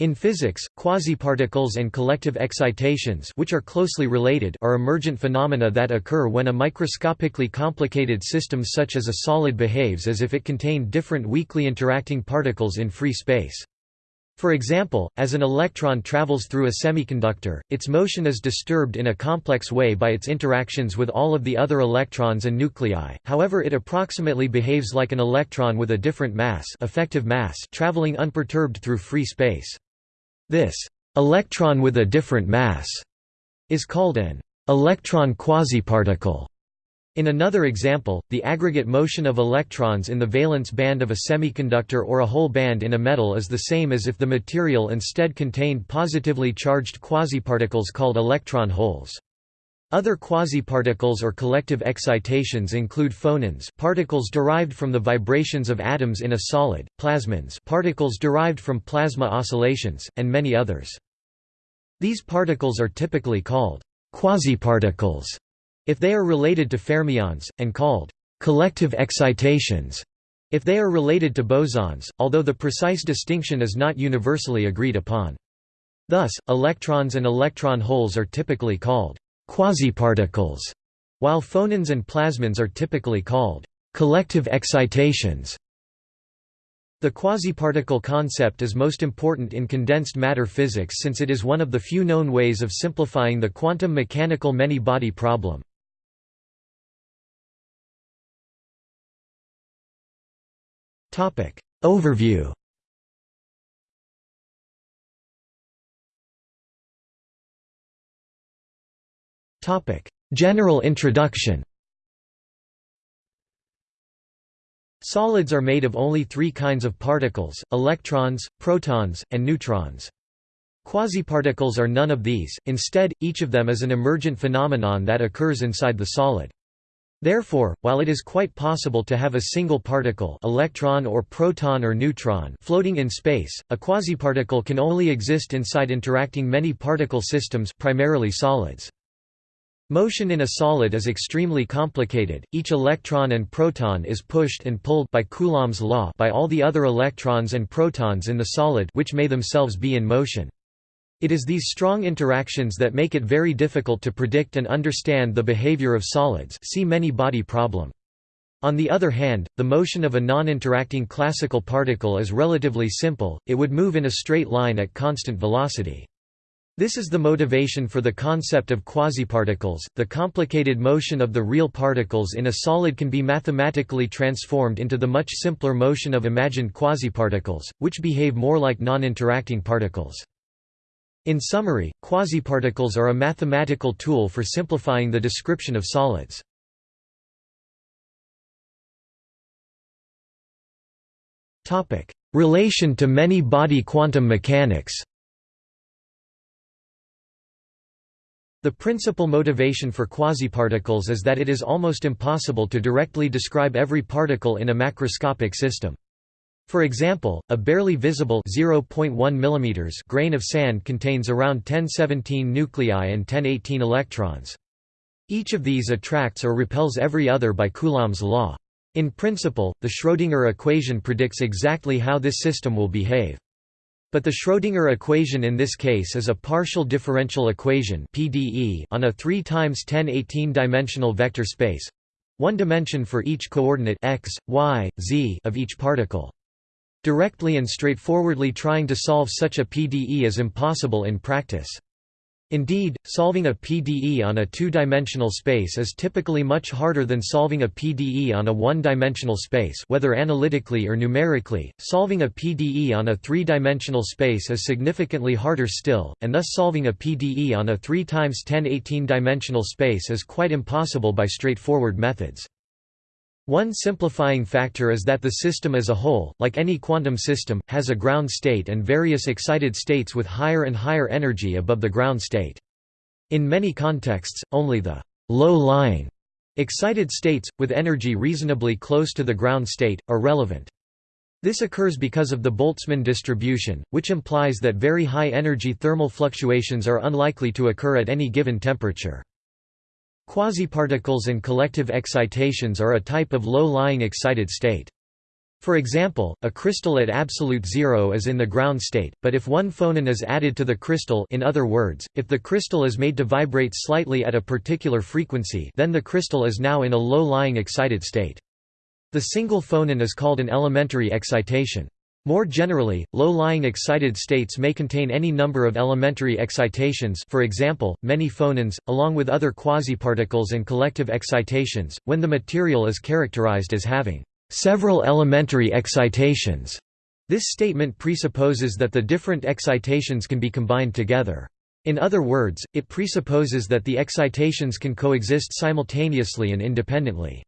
In physics, quasiparticles and collective excitations which are closely related are emergent phenomena that occur when a microscopically complicated system such as a solid behaves as if it contained different weakly interacting particles in free space. For example, as an electron travels through a semiconductor, its motion is disturbed in a complex way by its interactions with all of the other electrons and nuclei, however it approximately behaves like an electron with a different mass, effective mass traveling unperturbed through free space. This electron with a different mass is called an electron quasiparticle. In another example, the aggregate motion of electrons in the valence band of a semiconductor or a hole band in a metal is the same as if the material instead contained positively charged quasiparticles called electron holes. Other quasiparticles or collective excitations include phonons particles derived from the vibrations of atoms in a solid, plasmons particles derived from plasma oscillations, and many others. These particles are typically called quasiparticles if they are related to fermions, and called collective excitations if they are related to bosons, although the precise distinction is not universally agreed upon. Thus, electrons and electron holes are typically called quasiparticles, while phonons and plasmons are typically called collective excitations. The quasiparticle concept is most important in condensed matter physics since it is one of the few known ways of simplifying the quantum mechanical many-body problem. Overview General introduction Solids are made of only three kinds of particles, electrons, protons, and neutrons. Quasiparticles are none of these, instead, each of them is an emergent phenomenon that occurs inside the solid. Therefore, while it is quite possible to have a single particle electron or proton or neutron floating in space, a quasiparticle can only exist inside interacting many particle systems primarily solids. Motion in a solid is extremely complicated, each electron and proton is pushed and pulled by Coulomb's law by all the other electrons and protons in the solid which may themselves be in motion. It is these strong interactions that make it very difficult to predict and understand the behavior of solids see many-body problem. On the other hand, the motion of a non-interacting classical particle is relatively simple, it would move in a straight line at constant velocity. This is the motivation for the concept of quasiparticles. The complicated motion of the real particles in a solid can be mathematically transformed into the much simpler motion of imagined quasiparticles, which behave more like non-interacting particles. In summary, quasiparticles are a mathematical tool for simplifying the description of solids. Relation to many-body quantum mechanics The principal motivation for quasiparticles is that it is almost impossible to directly describe every particle in a macroscopic system. For example, a barely visible 0.1 mm grain of sand contains around 1017 nuclei and 1018 electrons. Each of these attracts or repels every other by Coulomb's law. In principle, the Schrödinger equation predicts exactly how this system will behave. But the Schrödinger equation in this case is a partial differential equation (PDE) on a 3 times 10 18-dimensional vector space, one dimension for each coordinate x, y, z of each particle. Directly and straightforwardly trying to solve such a PDE is impossible in practice. Indeed, solving a PDE on a two-dimensional space is typically much harder than solving a PDE on a one-dimensional space whether analytically or numerically. Solving a PDE on a three-dimensional space is significantly harder still, and thus solving a PDE on a 3 times 10 18-dimensional space is quite impossible by straightforward methods. One simplifying factor is that the system as a whole, like any quantum system, has a ground state and various excited states with higher and higher energy above the ground state. In many contexts, only the low-lying excited states, with energy reasonably close to the ground state, are relevant. This occurs because of the Boltzmann distribution, which implies that very high energy thermal fluctuations are unlikely to occur at any given temperature. Quasiparticles and collective excitations are a type of low-lying excited state. For example, a crystal at absolute zero is in the ground state, but if one phonon is added to the crystal in other words, if the crystal is made to vibrate slightly at a particular frequency then the crystal is now in a low-lying excited state. The single phonon is called an elementary excitation. More generally, low-lying excited states may contain any number of elementary excitations for example, many phonons, along with other quasiparticles and collective excitations, when the material is characterized as having several elementary excitations. This statement presupposes that the different excitations can be combined together. In other words, it presupposes that the excitations can coexist simultaneously and independently.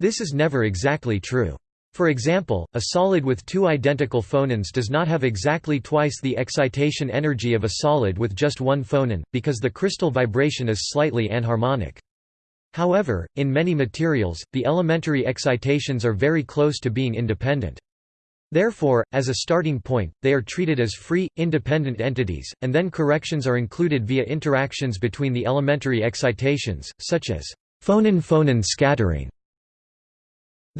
This is never exactly true. For example, a solid with two identical phonons does not have exactly twice the excitation energy of a solid with just one phonon, because the crystal vibration is slightly anharmonic. However, in many materials, the elementary excitations are very close to being independent. Therefore, as a starting point, they are treated as free, independent entities, and then corrections are included via interactions between the elementary excitations, such as phonon-phonon scattering.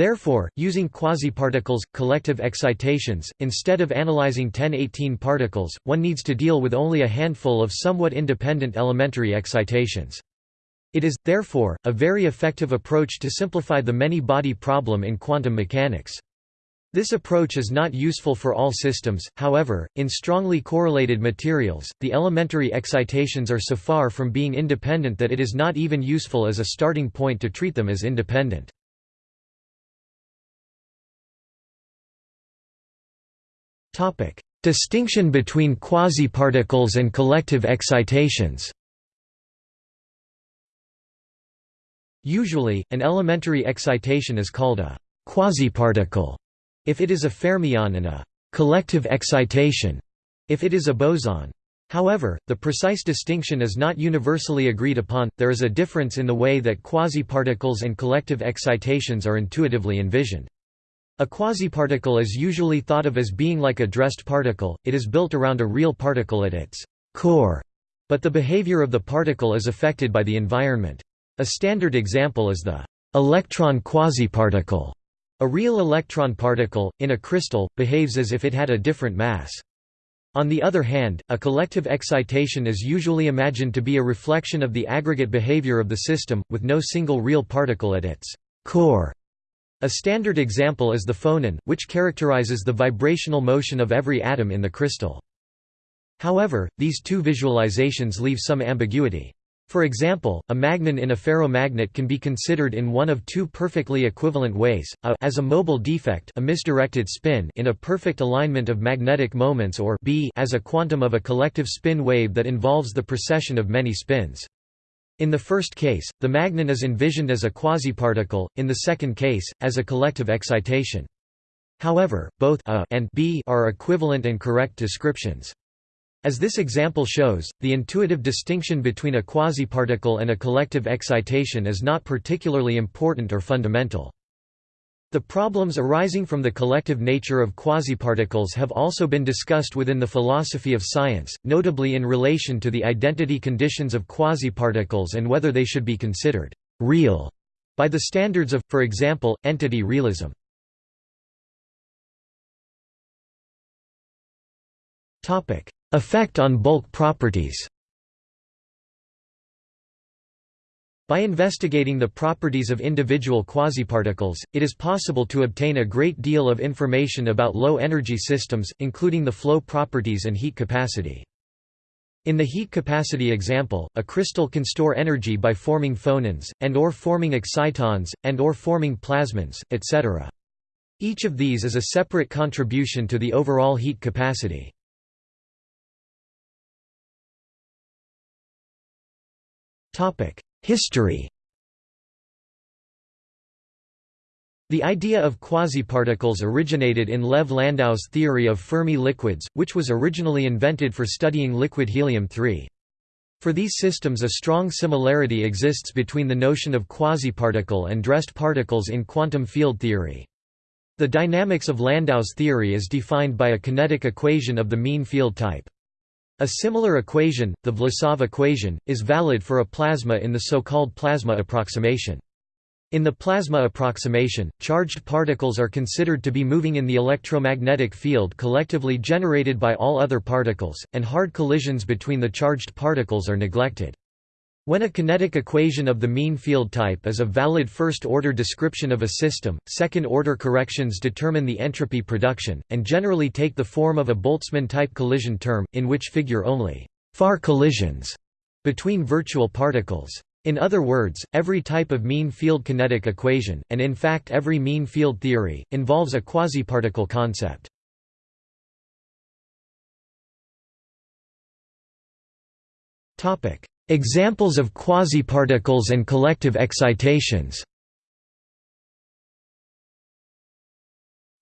Therefore, using quasiparticles, collective excitations, instead of analyzing 1018 particles, one needs to deal with only a handful of somewhat independent elementary excitations. It is, therefore, a very effective approach to simplify the many-body problem in quantum mechanics. This approach is not useful for all systems, however, in strongly correlated materials, the elementary excitations are so far from being independent that it is not even useful as a starting point to treat them as independent. Distinction between quasiparticles and collective excitations Usually, an elementary excitation is called a quasiparticle if it is a fermion and a collective excitation if it is a boson. However, the precise distinction is not universally agreed upon, there is a difference in the way that quasiparticles and collective excitations are intuitively envisioned. A quasiparticle is usually thought of as being like a dressed particle, it is built around a real particle at its core, but the behavior of the particle is affected by the environment. A standard example is the electron quasiparticle. A real electron particle, in a crystal, behaves as if it had a different mass. On the other hand, a collective excitation is usually imagined to be a reflection of the aggregate behavior of the system, with no single real particle at its core. A standard example is the phonon, which characterizes the vibrational motion of every atom in the crystal. However, these two visualizations leave some ambiguity. For example, a magnon in a ferromagnet can be considered in one of two perfectly equivalent ways, a as a mobile defect a misdirected spin in a perfect alignment of magnetic moments or b as a quantum of a collective spin wave that involves the precession of many spins. In the first case, the magnon is envisioned as a quasiparticle, in the second case, as a collective excitation. However, both a and b are equivalent and correct descriptions. As this example shows, the intuitive distinction between a quasiparticle and a collective excitation is not particularly important or fundamental. The problems arising from the collective nature of quasiparticles have also been discussed within the philosophy of science, notably in relation to the identity conditions of quasiparticles and whether they should be considered «real» by the standards of, for example, entity realism. Effect on bulk properties By investigating the properties of individual quasiparticles, it is possible to obtain a great deal of information about low-energy systems, including the flow properties and heat capacity. In the heat capacity example, a crystal can store energy by forming phonons, and or forming excitons, and or forming plasmons, etc. Each of these is a separate contribution to the overall heat capacity. History The idea of quasiparticles originated in Lev Landau's theory of Fermi liquids, which was originally invented for studying liquid helium-3. For these systems a strong similarity exists between the notion of quasiparticle and dressed particles in quantum field theory. The dynamics of Landau's theory is defined by a kinetic equation of the mean field type. A similar equation, the Vlasov equation, is valid for a plasma in the so-called plasma approximation. In the plasma approximation, charged particles are considered to be moving in the electromagnetic field collectively generated by all other particles, and hard collisions between the charged particles are neglected. When a kinetic equation of the mean field type is a valid first-order description of a system, second-order corrections determine the entropy production, and generally take the form of a Boltzmann-type collision term, in which figure only «far collisions» between virtual particles. In other words, every type of mean field kinetic equation, and in fact every mean field theory, involves a quasiparticle concept. Examples of quasiparticles and collective excitations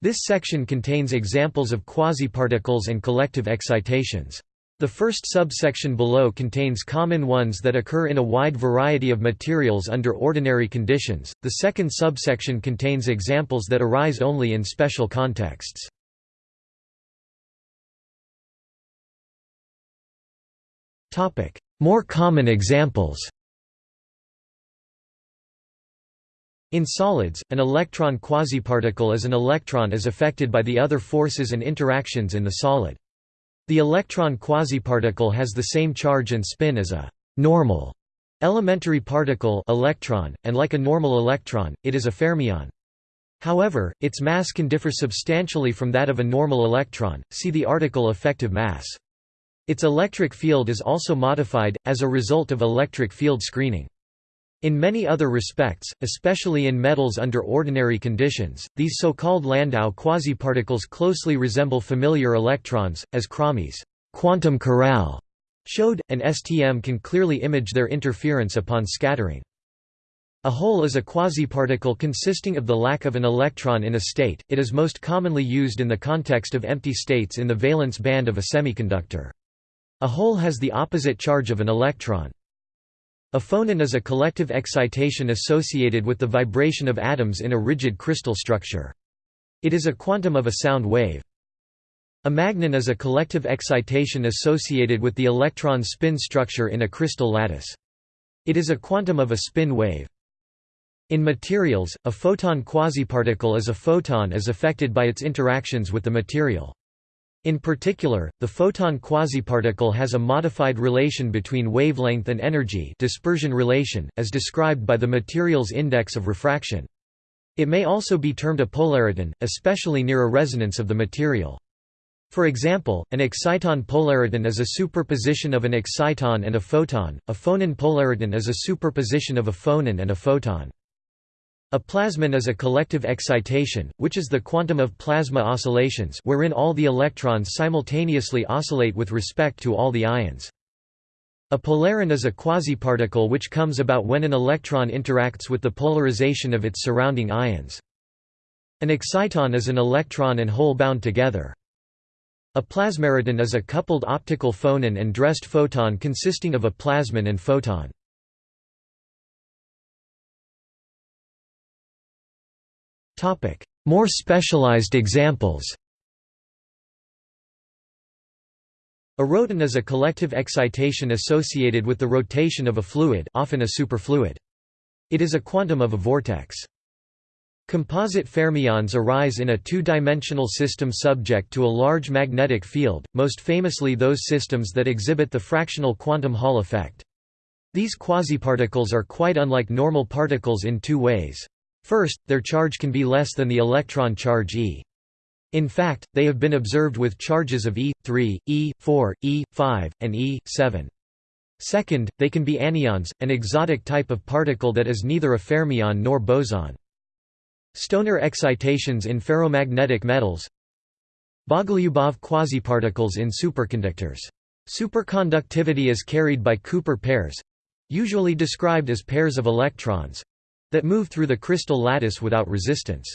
This section contains examples of quasiparticles and collective excitations. The first subsection below contains common ones that occur in a wide variety of materials under ordinary conditions, the second subsection contains examples that arise only in special contexts. More common examples In solids, an electron quasiparticle is an electron as affected by the other forces and interactions in the solid. The electron quasiparticle has the same charge and spin as a normal elementary particle electron, and like a normal electron, it is a fermion. However, its mass can differ substantially from that of a normal electron, see the article effective mass. Its electric field is also modified, as a result of electric field screening. In many other respects, especially in metals under ordinary conditions, these so-called Landau quasiparticles closely resemble familiar electrons, as Crommie's quantum corral showed, and STM can clearly image their interference upon scattering. A hole is a quasiparticle consisting of the lack of an electron in a state, it is most commonly used in the context of empty states in the valence band of a semiconductor. A hole has the opposite charge of an electron. A phonon is a collective excitation associated with the vibration of atoms in a rigid crystal structure. It is a quantum of a sound wave. A magnon is a collective excitation associated with the electron spin structure in a crystal lattice. It is a quantum of a spin wave. In materials, a photon quasiparticle is a photon as affected by its interactions with the material. In particular, the photon quasiparticle has a modified relation between wavelength and energy dispersion relation, as described by the material's index of refraction. It may also be termed a polariton, especially near a resonance of the material. For example, an exciton polariton is a superposition of an exciton and a photon, a phonon polariton is a superposition of a phonon and a photon. A plasmon is a collective excitation, which is the quantum of plasma oscillations wherein all the electrons simultaneously oscillate with respect to all the ions. A polaron is a quasiparticle which comes about when an electron interacts with the polarization of its surrounding ions. An exciton is an electron and hole bound together. A plasmariton is a coupled optical phonon and dressed photon consisting of a plasmon and photon. Topic: More specialized examples. A roton is a collective excitation associated with the rotation of a fluid, often a superfluid. It is a quantum of a vortex. Composite fermions arise in a two-dimensional system subject to a large magnetic field, most famously those systems that exhibit the fractional quantum Hall effect. These quasiparticles are quite unlike normal particles in two ways. First, their charge can be less than the electron charge e. In fact, they have been observed with charges of E3, E4, E5, and E7. Second, they can be anyons, an exotic type of particle that is neither a fermion nor boson. Stoner excitations in ferromagnetic metals Bogolyubov quasiparticles in superconductors. Superconductivity is carried by Cooper pairs—usually described as pairs of electrons, that move through the crystal lattice without resistance.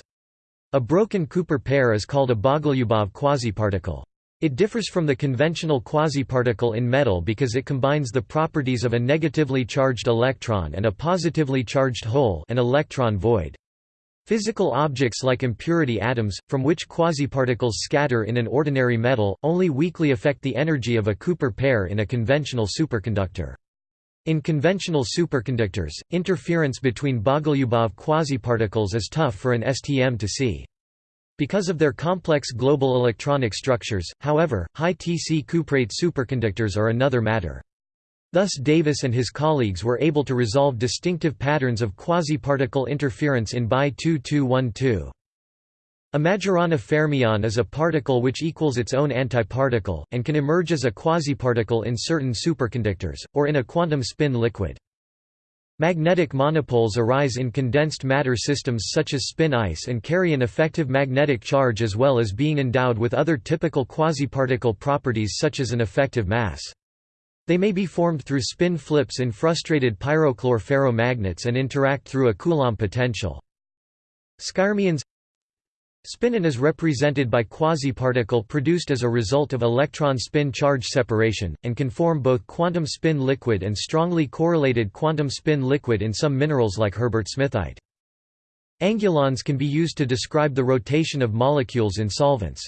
A broken Cooper pair is called a Bogolyubov quasiparticle. It differs from the conventional quasiparticle in metal because it combines the properties of a negatively charged electron and a positively charged hole an electron void. Physical objects like impurity atoms, from which quasiparticles scatter in an ordinary metal, only weakly affect the energy of a Cooper pair in a conventional superconductor. In conventional superconductors, interference between Bogoliubov quasiparticles is tough for an STM to see. Because of their complex global electronic structures, however, high Tc cuprate superconductors are another matter. Thus Davis and his colleagues were able to resolve distinctive patterns of quasi-particle interference in BI 2212. A Majorana fermion is a particle which equals its own antiparticle, and can emerge as a quasiparticle in certain superconductors, or in a quantum spin liquid. Magnetic monopoles arise in condensed matter systems such as spin ice and carry an effective magnetic charge as well as being endowed with other typical quasiparticle properties such as an effective mass. They may be formed through spin flips in frustrated pyrochlore ferromagnets and interact through a Coulomb potential. Skyrmions Spinon is represented by quasiparticle produced as a result of electron spin charge separation, and can form both quantum spin liquid and strongly correlated quantum spin liquid in some minerals like herbertsmithite. Angulons can be used to describe the rotation of molecules in solvents.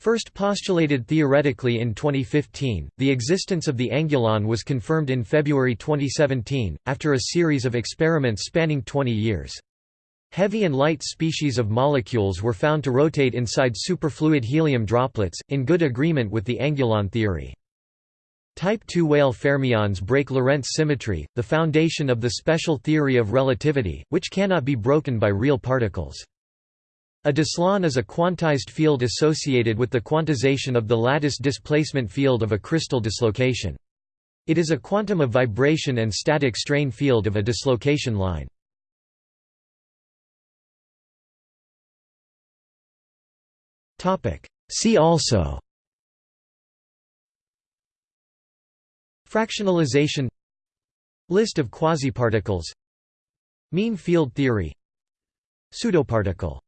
First postulated theoretically in 2015, the existence of the angulon was confirmed in February 2017, after a series of experiments spanning 20 years. Heavy and light species of molecules were found to rotate inside superfluid helium droplets, in good agreement with the angulon theory. Type II Weyl fermions break Lorentz symmetry, the foundation of the special theory of relativity, which cannot be broken by real particles. A dislon is a quantized field associated with the quantization of the lattice displacement field of a crystal dislocation. It is a quantum of vibration and static strain field of a dislocation line. See also Fractionalization List of quasiparticles Mean field theory Pseudoparticle